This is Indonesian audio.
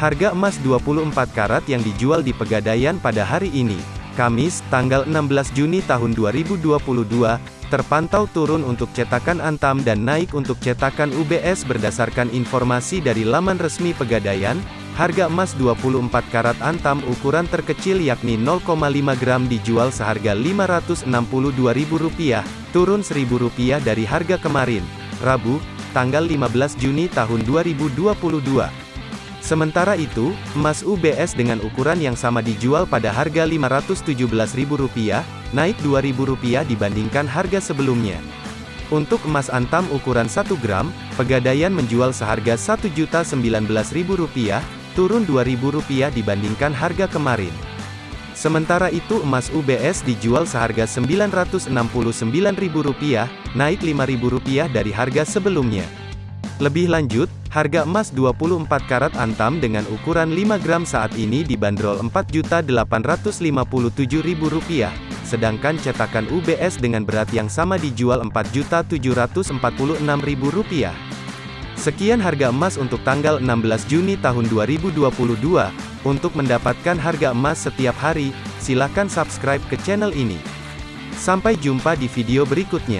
Harga emas 24 karat yang dijual di Pegadaian pada hari ini, Kamis, tanggal 16 Juni tahun 2022, terpantau turun untuk cetakan Antam dan naik untuk cetakan UBS berdasarkan informasi dari laman resmi Pegadaian, harga emas 24 karat Antam ukuran terkecil yakni 0,5 gram dijual seharga Rp562.000, turun Rp1.000 dari harga kemarin, Rabu, tanggal 15 Juni tahun 2022. Sementara itu, emas UBS dengan ukuran yang sama dijual pada harga Rp517.000, naik Rp2.000 dibandingkan harga sebelumnya. Untuk emas antam ukuran 1 gram, Pegadaian menjual seharga Rp1.019.000, turun Rp2.000 dibandingkan harga kemarin. Sementara itu emas UBS dijual seharga Rp969.000, naik Rp5.000 dari harga sebelumnya. Lebih lanjut, harga emas 24 karat antam dengan ukuran 5 gram saat ini dibanderol Rp4.857.000, sedangkan cetakan UBS dengan berat yang sama dijual Rp4.746.000. Sekian harga emas untuk tanggal 16 Juni tahun 2022. Untuk mendapatkan harga emas setiap hari, silakan subscribe ke channel ini. Sampai jumpa di video berikutnya.